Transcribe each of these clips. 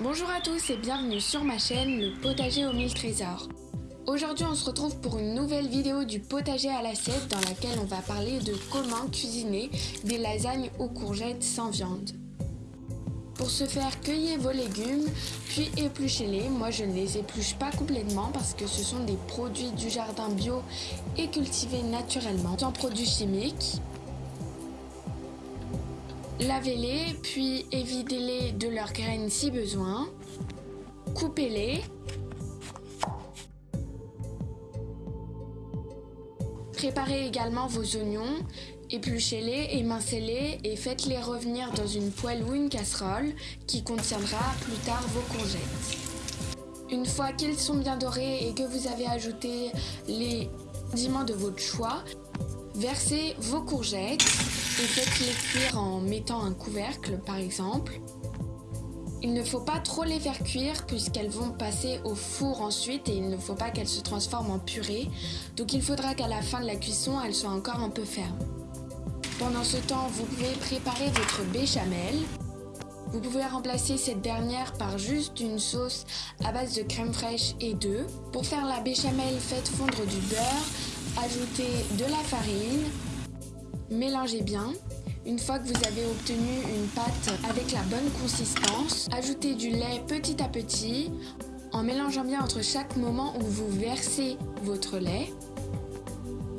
Bonjour à tous et bienvenue sur ma chaîne Le Potager aux mille trésors. Aujourd'hui on se retrouve pour une nouvelle vidéo du potager à l'assiette dans laquelle on va parler de comment cuisiner des lasagnes aux courgettes sans viande. Pour ce faire, cueillez vos légumes, puis épluchez-les. Moi, je ne les épluche pas complètement parce que ce sont des produits du jardin bio et cultivés naturellement, sans produits chimiques. Lavez-les, puis évidez-les de leurs graines si besoin. Coupez-les. Préparez également vos oignons, épluchez-les, émincez-les et faites-les revenir dans une poêle ou une casserole qui contiendra plus tard vos courgettes. Une fois qu'ils sont bien dorés et que vous avez ajouté les condiments de votre choix, versez vos courgettes et faites-les cuire en mettant un couvercle par exemple. Il ne faut pas trop les faire cuire puisqu'elles vont passer au four ensuite et il ne faut pas qu'elles se transforment en purée. Donc il faudra qu'à la fin de la cuisson, elles soient encore un peu fermes. Pendant ce temps, vous pouvez préparer votre béchamel. Vous pouvez remplacer cette dernière par juste une sauce à base de crème fraîche et d'œufs. Pour faire la béchamel, faites fondre du beurre, ajoutez de la farine, Mélangez bien. Une fois que vous avez obtenu une pâte avec la bonne consistance, ajoutez du lait petit à petit en mélangeant bien entre chaque moment où vous versez votre lait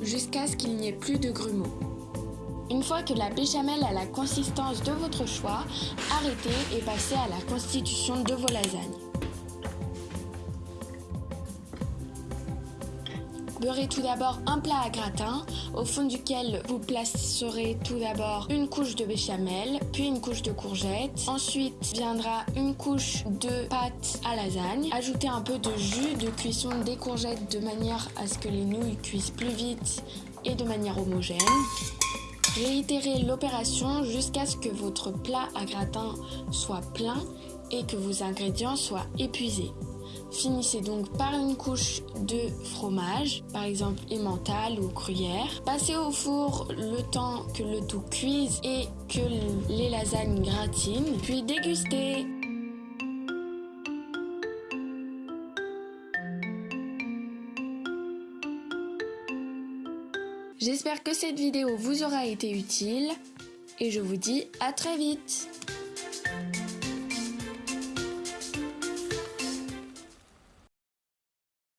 jusqu'à ce qu'il n'y ait plus de grumeaux. Une fois que la béchamel a la consistance de votre choix, arrêtez et passez à la constitution de vos lasagnes. Beurrez tout d'abord un plat à gratin, au fond duquel vous placerez tout d'abord une couche de béchamel, puis une couche de courgettes. Ensuite viendra une couche de pâte à lasagne. Ajoutez un peu de jus de cuisson des courgettes de manière à ce que les nouilles cuisent plus vite et de manière homogène. Réitérez l'opération jusqu'à ce que votre plat à gratin soit plein et que vos ingrédients soient épuisés. Finissez donc par une couche de fromage, par exemple emmental ou gruyère. Passez au four le temps que le tout cuise et que les lasagnes gratinent, puis dégustez. J'espère que cette vidéo vous aura été utile et je vous dis à très vite